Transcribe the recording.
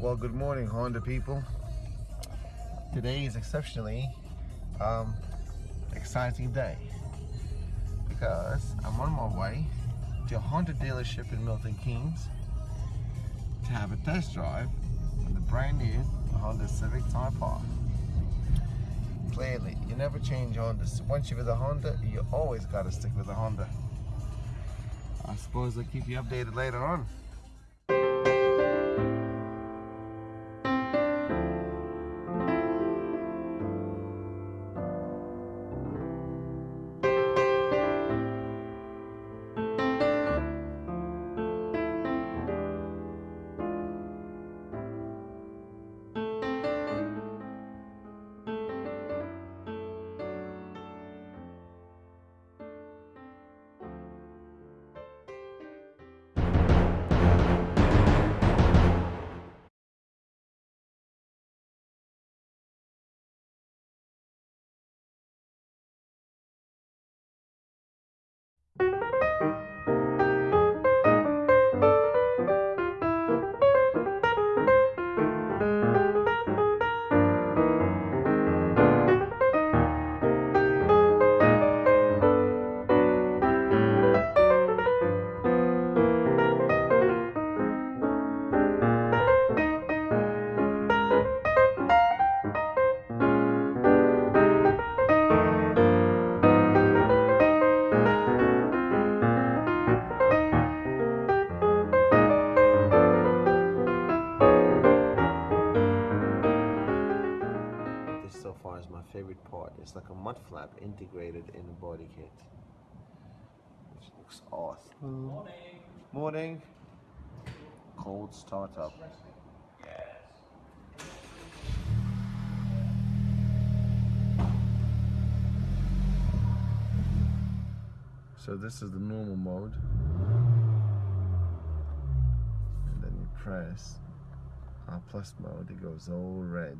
Well, good morning, Honda people. Today is exceptionally um, exciting day because I'm on my way to a Honda dealership in Milton Keynes to have a test drive on the brand new Honda Civic Type R. Clearly, you never change Hondas. Once you're with a Honda, you always got to stick with a Honda. I suppose I'll keep you updated later on. So far is my favorite part. It's like a mud flap integrated in the body kit. Which looks awesome. Morning. Morning. Cold startup. So this is the normal mode. And then you press R plus mode, it goes all red.